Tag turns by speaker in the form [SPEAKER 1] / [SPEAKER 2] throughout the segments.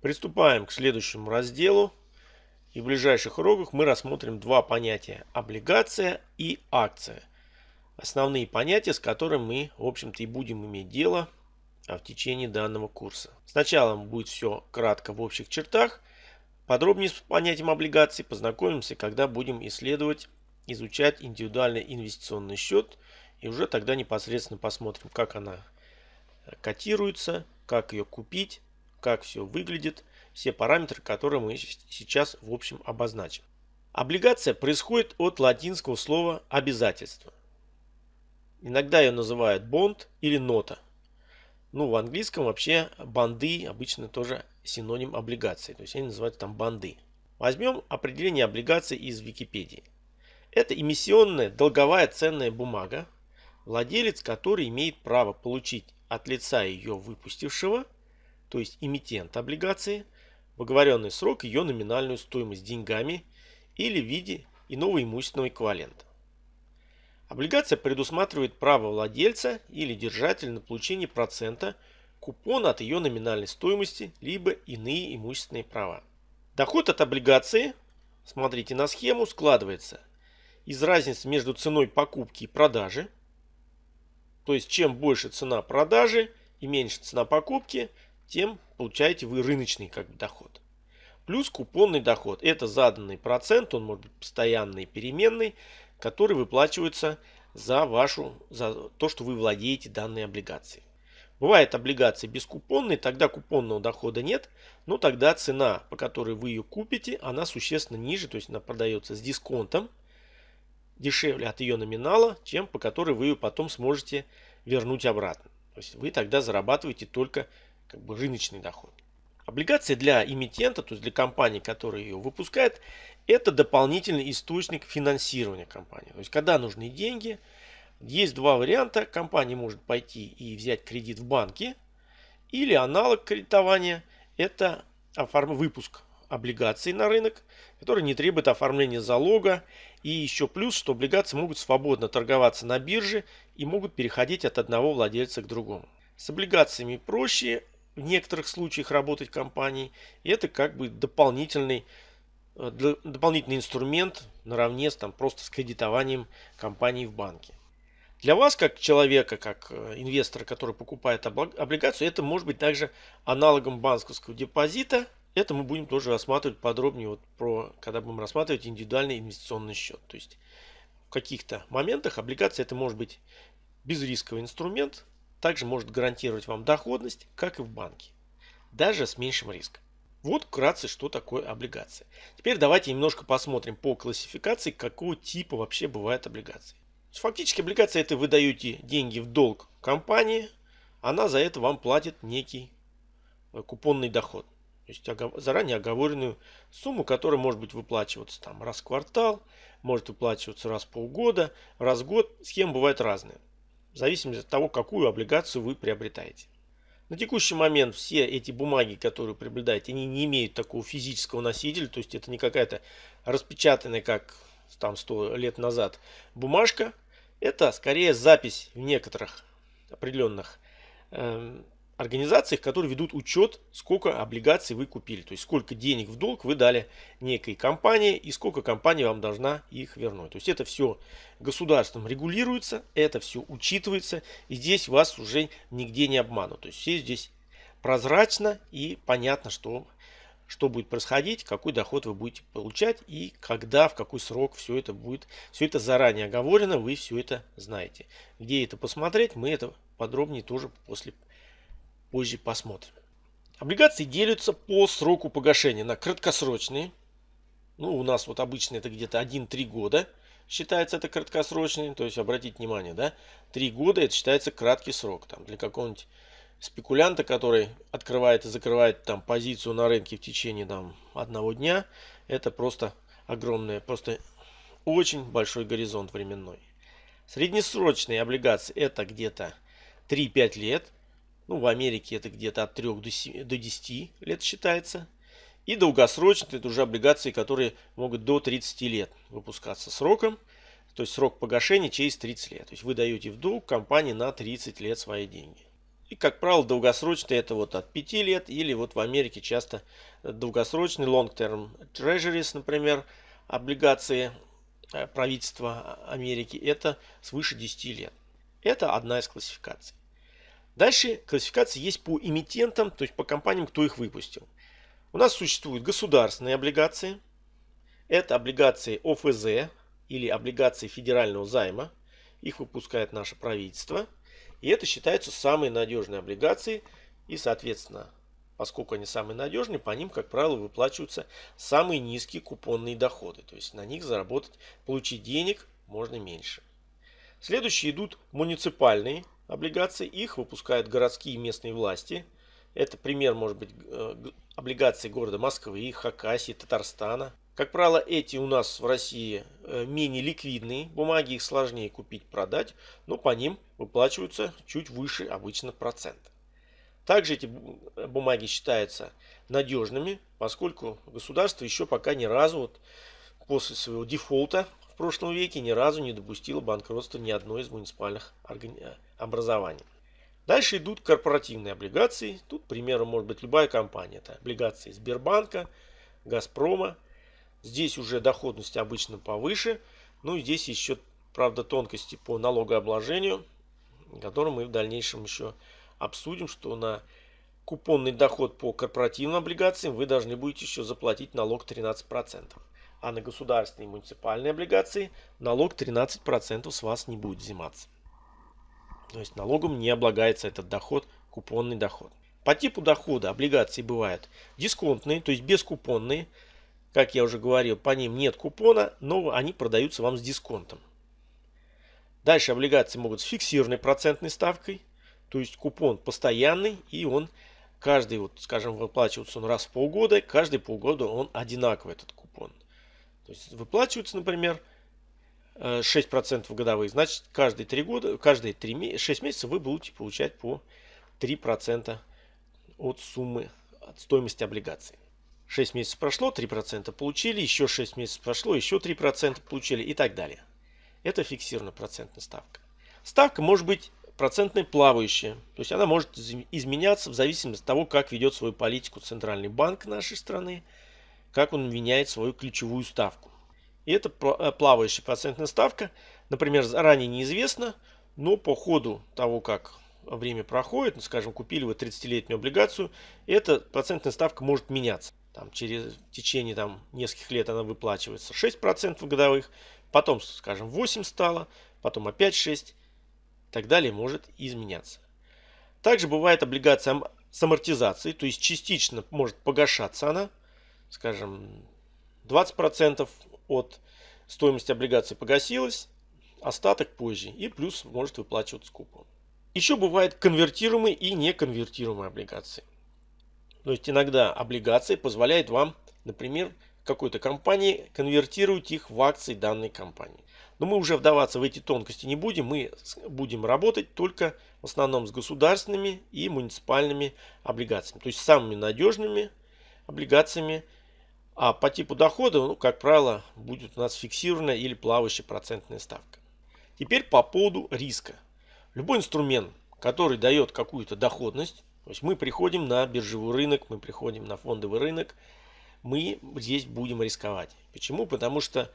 [SPEAKER 1] Приступаем к следующему разделу. И в ближайших уроках мы рассмотрим два понятия – облигация и акция. Основные понятия, с которыми мы, в общем-то, и будем иметь дело а, в течение данного курса. Сначала будет все кратко в общих чертах. Подробнее с понятием облигаций познакомимся, когда будем исследовать, изучать индивидуальный инвестиционный счет. И уже тогда непосредственно посмотрим, как она котируется, как ее купить, как все выглядит, все параметры, которые мы сейчас в общем обозначим. Облигация происходит от латинского слова обязательство. Иногда ее называют бонд или нота. Ну, в английском вообще банды обычно тоже синоним облигации. То есть они называют там банды. Возьмем определение облигаций из Википедии. Это эмиссионная долговая ценная бумага, владелец которой имеет право получить от лица ее выпустившего, то есть эмитент облигации, в оговоренный срок ее номинальную стоимость деньгами или в виде иного имущественного эквивалента. Облигация предусматривает право владельца или держателя на получение процента купона от ее номинальной стоимости, либо иные имущественные права. Доход от облигации, смотрите на схему, складывается из разницы между ценой покупки и продажи, то есть чем больше цена продажи и меньше цена покупки, тем получаете вы рыночный как бы, доход. Плюс купонный доход. Это заданный процент, он может быть постоянный, переменный, который выплачивается за, вашу, за то, что вы владеете данной облигацией. Бывает облигации бескупонные, тогда купонного дохода нет, но тогда цена, по которой вы ее купите, она существенно ниже, то есть она продается с дисконтом, дешевле от ее номинала, чем по которой вы ее потом сможете вернуть обратно. То есть вы тогда зарабатываете только как бы рыночный доход. Облигация для эмитента, то есть для компании, которая ее выпускает, это дополнительный источник финансирования компании. То есть когда нужны деньги, есть два варианта. Компания может пойти и взять кредит в банке, или аналог кредитования – это выпуск облигаций на рынок, который не требует оформления залога. И еще плюс, что облигации могут свободно торговаться на бирже и могут переходить от одного владельца к другому. С облигациями проще в некоторых случаях работать компании. И это как бы дополнительный, э, дополнительный инструмент наравне с, там, просто с кредитованием компании в банке. Для вас, как человека, как э, инвестора, который покупает облигацию, это может быть также аналогом банковского депозита – это мы будем тоже рассматривать подробнее, вот про, когда будем рассматривать индивидуальный инвестиционный счет. То есть в каких-то моментах облигация это может быть безрисковый инструмент, также может гарантировать вам доходность, как и в банке, даже с меньшим риском. Вот вкратце, что такое облигация. Теперь давайте немножко посмотрим по классификации, какого типа вообще бывает облигации. Фактически облигация это вы даете деньги в долг компании, она за это вам платит некий э, купонный доход. То есть заранее оговоренную сумму, которая может быть выплачиваться там раз в квартал, может выплачиваться раз в полгода, раз в год. Схемы бывают разные. Зависимости от того, какую облигацию вы приобретаете. На текущий момент все эти бумаги, которые приобретаете, они не имеют такого физического носителя. То есть это не какая-то распечатанная, как там 100 лет назад, бумажка. Это скорее запись в некоторых определенных э, организациях, которые ведут учет, сколько облигаций вы купили. То есть сколько денег в долг вы дали некой компании и сколько компания вам должна их вернуть. То есть это все государством регулируется, это все учитывается. И здесь вас уже нигде не обманут. То есть все здесь прозрачно и понятно, что, что будет происходить, какой доход вы будете получать и когда, в какой срок все это будет. Все это заранее оговорено, вы все это знаете. Где это посмотреть, мы это подробнее тоже после позже посмотрим. Облигации делятся по сроку погашения на краткосрочные. Ну, у нас вот обычно это где-то 1-3 года считается это краткосрочный. То есть, обратите внимание, да, 3 года это считается краткий срок. Там, для какого-нибудь спекулянта, который открывает и закрывает там позицию на рынке в течение там, одного дня, это просто огромное, просто очень большой горизонт временной. Среднесрочные облигации это где-то 3-5 лет. Ну, в Америке это где-то от 3 до, 7, до 10 лет считается. И долгосрочные это уже облигации, которые могут до 30 лет выпускаться сроком. То есть срок погашения через 30 лет. То есть вы даете в долг компании на 30 лет свои деньги. И, как правило, долгосрочные это вот от 5 лет или вот в Америке часто долгосрочный long-term treasuries, например, облигации э, правительства Америки, это свыше 10 лет. Это одна из классификаций. Дальше классификация есть по эмитентам, то есть по компаниям, кто их выпустил. У нас существуют государственные облигации. Это облигации ОФЗ или облигации федерального займа. Их выпускает наше правительство. И это считаются самые надежные облигации. И, соответственно, поскольку они самые надежные, по ним, как правило, выплачиваются самые низкие купонные доходы. То есть на них заработать, получить денег можно меньше. Следующие идут муниципальные облигаций. Их выпускают городские и местные власти. Это пример может быть э, облигаций города Москвы, Хакасии, Татарстана. Как правило, эти у нас в России э, менее ликвидные бумаги, их сложнее купить, продать, но по ним выплачиваются чуть выше обычно процент. Также эти бумаги считаются надежными, поскольку государство еще пока ни разу вот после своего дефолта прошлом веке ни разу не допустила банкротства ни одной из муниципальных образований. Дальше идут корпоративные облигации. Тут примером может быть любая компания. Это облигации Сбербанка, Газпрома. Здесь уже доходность обычно повыше. Ну и здесь еще, правда, тонкости по налогообложению, которые мы в дальнейшем еще обсудим, что на купонный доход по корпоративным облигациям вы должны будете еще заплатить налог 13% а на государственные и муниципальные облигации налог 13% с вас не будет взиматься. То есть налогом не облагается этот доход, купонный доход. По типу дохода облигации бывают дисконтные, то есть бескупонные. Как я уже говорил, по ним нет купона, но они продаются вам с дисконтом. Дальше облигации могут с фиксированной процентной ставкой, то есть купон постоянный и он каждый, вот, скажем, выплачивается он раз в полгода, каждый полгода он одинаковый этот купон. То есть выплачивается, например, 6% годовых, значит каждые 3 года, каждые 3, 6 месяцев вы будете получать по 3% от суммы, от стоимости облигаций. 6 месяцев прошло, 3% получили, еще 6 месяцев прошло, еще 3% получили и так далее. Это фиксированная процентная ставка. Ставка может быть процентной плавающая, то есть она может изменяться в зависимости от того, как ведет свою политику Центральный банк нашей страны, как он меняет свою ключевую ставку. И это э, плавающая процентная ставка, например, заранее неизвестно, но по ходу того, как время проходит, ну, скажем, купили вы 30-летнюю облигацию, эта процентная ставка может меняться. Там, через в течение там, нескольких лет она выплачивается 6% годовых, потом, скажем, 8 стало, потом опять 6 и так далее может изменяться. Также бывает облигация с амортизацией, то есть частично может погашаться она, скажем, 20% от стоимости облигации погасилось, остаток позже и плюс может выплачиваться купон. Еще бывают конвертируемые и неконвертируемые облигации. То есть иногда облигации позволяют вам, например, какой-то компании конвертировать их в акции данной компании. Но мы уже вдаваться в эти тонкости не будем. Мы будем работать только в основном с государственными и муниципальными облигациями. То есть самыми надежными облигациями а по типу дохода, ну, как правило, будет у нас фиксированная или плавающая процентная ставка. Теперь по поводу риска. Любой инструмент, который дает какую-то доходность, то есть мы приходим на биржевой рынок, мы приходим на фондовый рынок, мы здесь будем рисковать. Почему? Потому что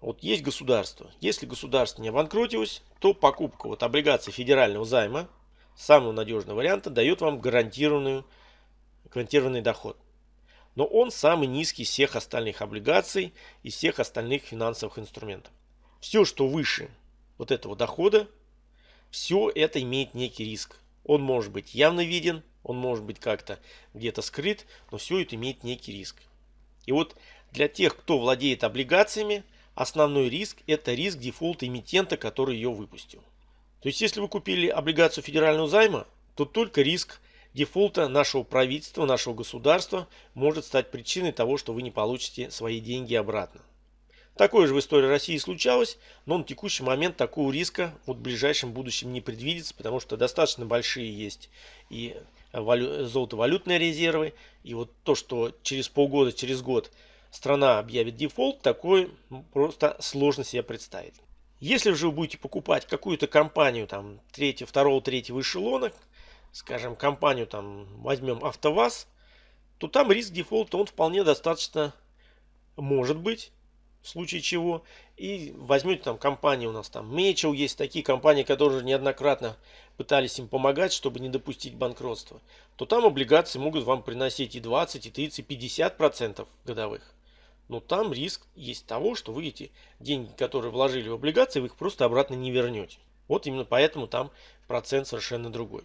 [SPEAKER 1] вот есть государство. Если государство не обанкротилось, то покупка вот облигаций федерального займа, самого надежного варианта, дает вам гарантированную, гарантированный доход но он самый низкий из всех остальных облигаций и всех остальных финансовых инструментов. Все, что выше вот этого дохода, все это имеет некий риск. Он может быть явно виден, он может быть как-то где-то скрыт, но все это имеет некий риск. И вот для тех, кто владеет облигациями, основной риск это риск дефолта эмитента, который ее выпустил. То есть если вы купили облигацию федерального займа, то только риск дефолта нашего правительства, нашего государства может стать причиной того, что вы не получите свои деньги обратно. Такое же в истории России случалось, но на текущий момент такого риска вот в ближайшем будущем не предвидится, потому что достаточно большие есть и валю... золотовалютные резервы, и вот то, что через полгода, через год страна объявит дефолт, такое просто сложно себе представить. Если же вы будете покупать какую-то компанию там третьего, второго, третьего эшелона, скажем, компанию, там, возьмем АвтоВАЗ, то там риск дефолта, он вполне достаточно может быть, в случае чего. И возьмете там компании у нас там Мечел, есть такие компании, которые неоднократно пытались им помогать, чтобы не допустить банкротства. То там облигации могут вам приносить и 20, и 30, и 50 процентов годовых. Но там риск есть того, что вы эти деньги, которые вложили в облигации, вы их просто обратно не вернете. Вот именно поэтому там процент совершенно другой.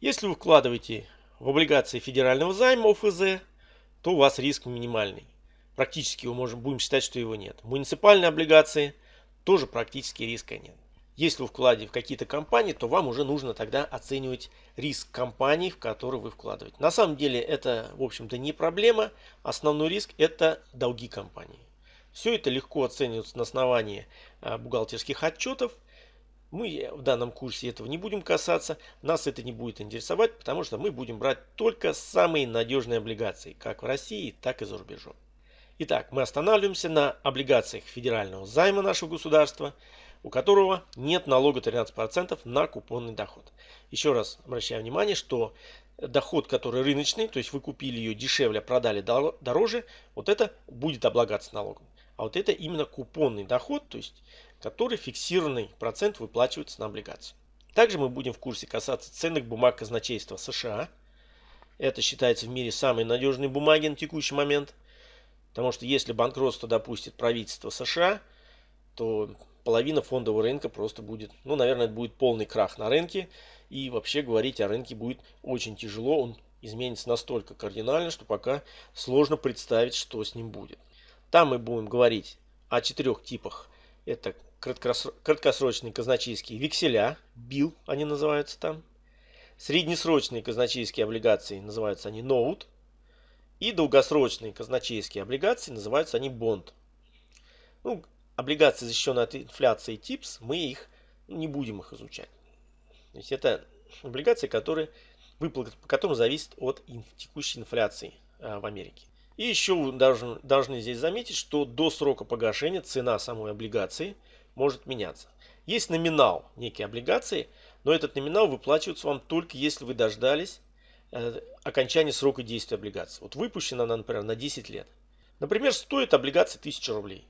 [SPEAKER 1] Если вы вкладываете в облигации федерального займа ОФЗ, то у вас риск минимальный практически мы можем, будем считать, что его нет. Муниципальные облигации тоже практически риска нет. Если вы вкладываете в какие-то компании, то вам уже нужно тогда оценивать риск компаний, в которые вы вкладываете. На самом деле это, в общем-то, не проблема. Основной риск это долги компании. Все это легко оценивается на основании а, бухгалтерских отчетов. Мы в данном курсе этого не будем касаться. Нас это не будет интересовать, потому что мы будем брать только самые надежные облигации, как в России, так и за рубежом. Итак, мы останавливаемся на облигациях федерального займа нашего государства, у которого нет налога 13% на купонный доход. Еще раз обращаю внимание, что доход, который рыночный, то есть вы купили ее дешевле, продали дороже, вот это будет облагаться налогом. А вот это именно купонный доход, то есть который фиксированный процент выплачивается на облигацию. Также мы будем в курсе касаться ценных бумаг казначейства США. Это считается в мире самой надежной бумаги на текущий момент – Потому что если банкротство допустит правительство США, то половина фондового рынка просто будет, ну, наверное, это будет полный крах на рынке. И вообще говорить о рынке будет очень тяжело. Он изменится настолько кардинально, что пока сложно представить, что с ним будет. Там мы будем говорить о четырех типах. Это краткосрочные казначейские векселя, БИЛ они называются там. Среднесрочные казначейские облигации называются они ноут. И долгосрочные казначейские облигации, называются они бонд. Ну, облигации, защищенные от инфляции ТИПС, мы их не будем их изучать. То есть это облигации, которые, выплаты по которым зависит от текущей инфляции а, в Америке. И еще вы должны, должны здесь заметить, что до срока погашения цена самой облигации может меняться. Есть номинал некой облигации, но этот номинал выплачивается вам только если вы дождались Э, окончания срока действия облигации. Вот выпущена она, например, на 10 лет. Например, стоит облигация 1000 рублей.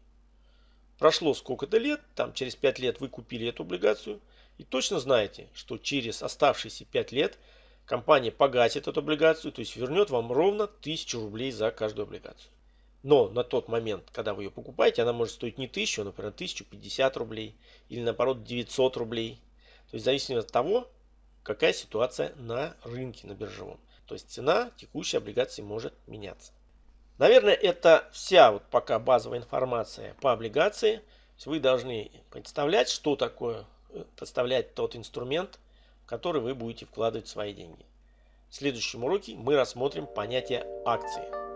[SPEAKER 1] Прошло сколько-то лет, там через 5 лет вы купили эту облигацию и точно знаете, что через оставшиеся 5 лет компания погасит эту облигацию, то есть вернет вам ровно 1000 рублей за каждую облигацию. Но на тот момент, когда вы ее покупаете, она может стоить не 1000, а, например, 1050 рублей или наоборот 900 рублей. То есть в зависимости от того, какая ситуация на рынке, на биржевом. То есть цена текущей облигации может меняться. Наверное, это вся вот пока базовая информация по облигации. Вы должны представлять, что такое, э, представлять тот инструмент, в который вы будете вкладывать свои деньги. В следующем уроке мы рассмотрим понятие акции.